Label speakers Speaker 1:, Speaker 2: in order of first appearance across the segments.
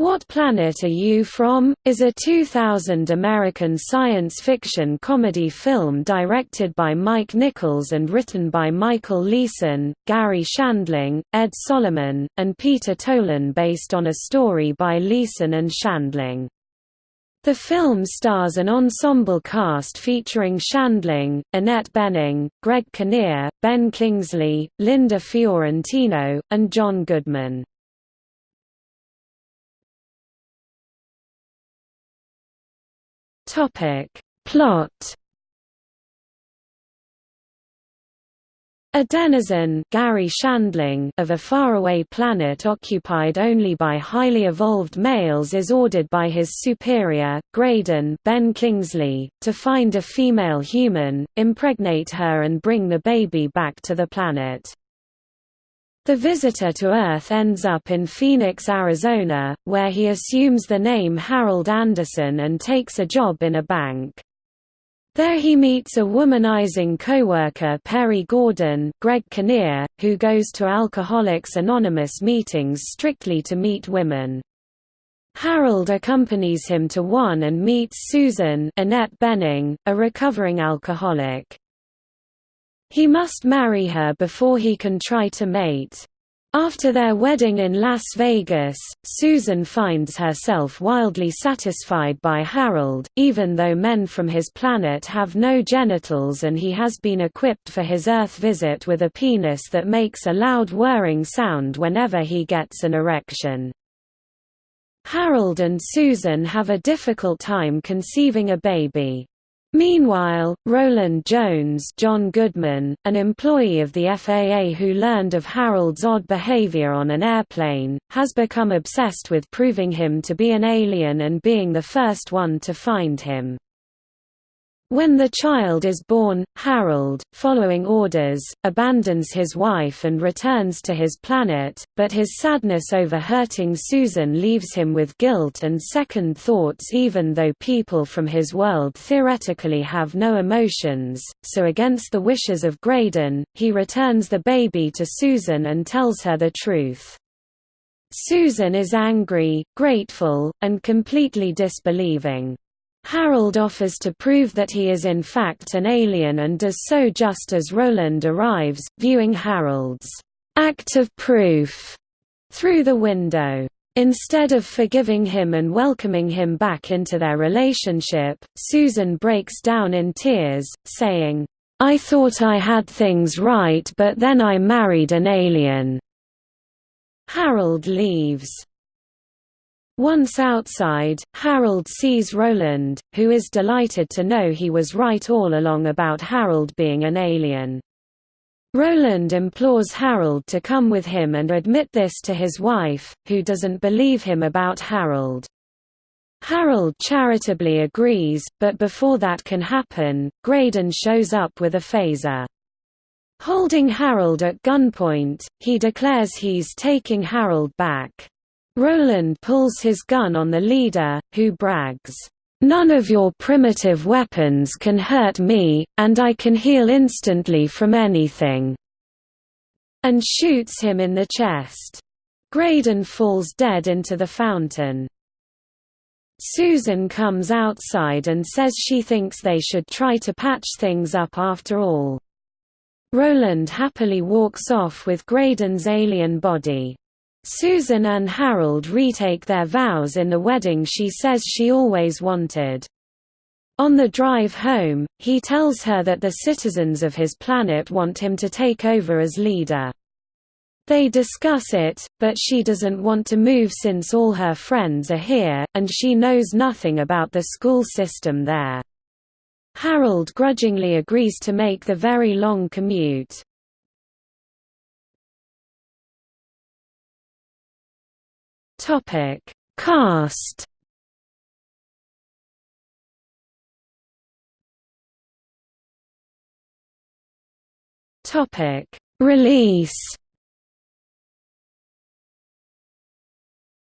Speaker 1: What Planet Are You From? is a 2000 American science fiction comedy film directed by Mike Nichols and written by Michael Leeson, Garry Shandling, Ed Solomon, and Peter Tolan based on a story by Leeson and Shandling. The film stars an ensemble cast featuring Shandling, Annette Bening, Greg Kinnear, Ben Kingsley, Linda Fiorentino, and John Goodman. Topic. Plot A denizen Garry Shandling of a faraway planet occupied only by highly evolved males is ordered by his superior, Graydon Ben Kingsley, to find a female human, impregnate her and bring the baby back to the planet. The visitor to Earth ends up in Phoenix, Arizona, where he assumes the name Harold Anderson and takes a job in a bank. There he meets a womanizing coworker Perry Gordon Greg Kinnear, who goes to Alcoholics Anonymous meetings strictly to meet women. Harold accompanies him to one and meets Susan Annette Bening, a recovering alcoholic. He must marry her before he can try to mate. After their wedding in Las Vegas, Susan finds herself wildly satisfied by Harold, even though men from his planet have no genitals and he has been equipped for his Earth visit with a penis that makes a loud whirring sound whenever he gets an erection. Harold and Susan have a difficult time conceiving a baby. Meanwhile, Roland Jones John Goodman, an employee of the FAA who learned of Harold's odd behavior on an airplane, has become obsessed with proving him to be an alien and being the first one to find him. When the child is born, Harold, following orders, abandons his wife and returns to his planet, but his sadness over hurting Susan leaves him with guilt and second thoughts even though people from his world theoretically have no emotions, so against the wishes of Graydon, he returns the baby to Susan and tells her the truth. Susan is angry, grateful, and completely disbelieving. Harold offers to prove that he is in fact an alien and does so just as Roland arrives, viewing Harold's act of proof through the window. Instead of forgiving him and welcoming him back into their relationship, Susan breaks down in tears, saying, I thought I had things right but then I married an alien. Harold leaves. Once outside, Harold sees Roland, who is delighted to know he was right all along about Harold being an alien. Roland implores Harold to come with him and admit this to his wife, who doesn't believe him about Harold. Harold charitably agrees, but before that can happen, Graydon shows up with a phaser. Holding Harold at gunpoint, he declares he's taking Harold back. Roland pulls his gun on the leader, who brags, "'None of your primitive weapons can hurt me, and I can heal instantly from anything' and shoots him in the chest. Graydon falls dead into the fountain. Susan comes outside and says she thinks they should try to patch things up after all. Roland happily walks off with Graydon's alien body. Susan and Harold retake their vows in the wedding she says she always wanted. On the drive home, he tells her that the citizens of his planet want him to take over as leader. They discuss it, but she doesn't want to move since all her friends are here, and she knows nothing about the school system there. Harold grudgingly agrees to make the very long commute. Topic: Cast. Topic: Release.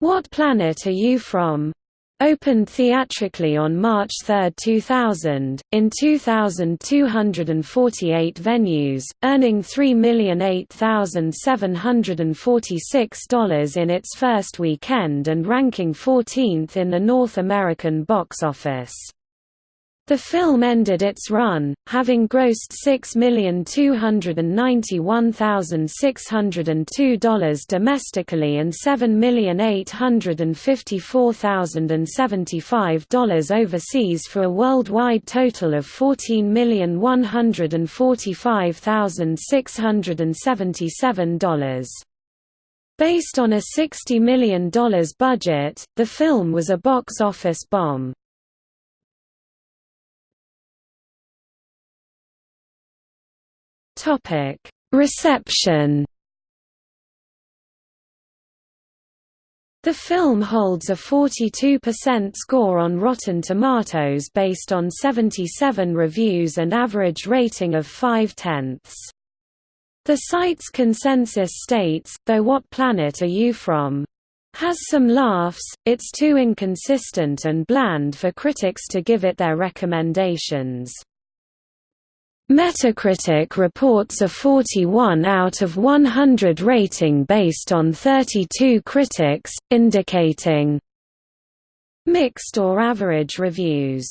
Speaker 1: What planet are you from? Opened theatrically on March 3, 2000, in 2,248 venues, earning $3,008,746 in its first weekend and ranking 14th in the North American box office. The film ended its run, having grossed $6,291,602 domestically and $7,854,075 overseas for a worldwide total of $14,145,677. Based on a $60 million budget, the film was a box office bomb. Topic: Reception. The film holds a 42% score on Rotten Tomatoes based on 77 reviews and average rating of 5 tenths. The site's consensus states, though what planet are you from? Has some laughs, it's too inconsistent and bland for critics to give it their recommendations. Metacritic reports a 41 out of 100 rating based on 32 critics, indicating mixed or average reviews.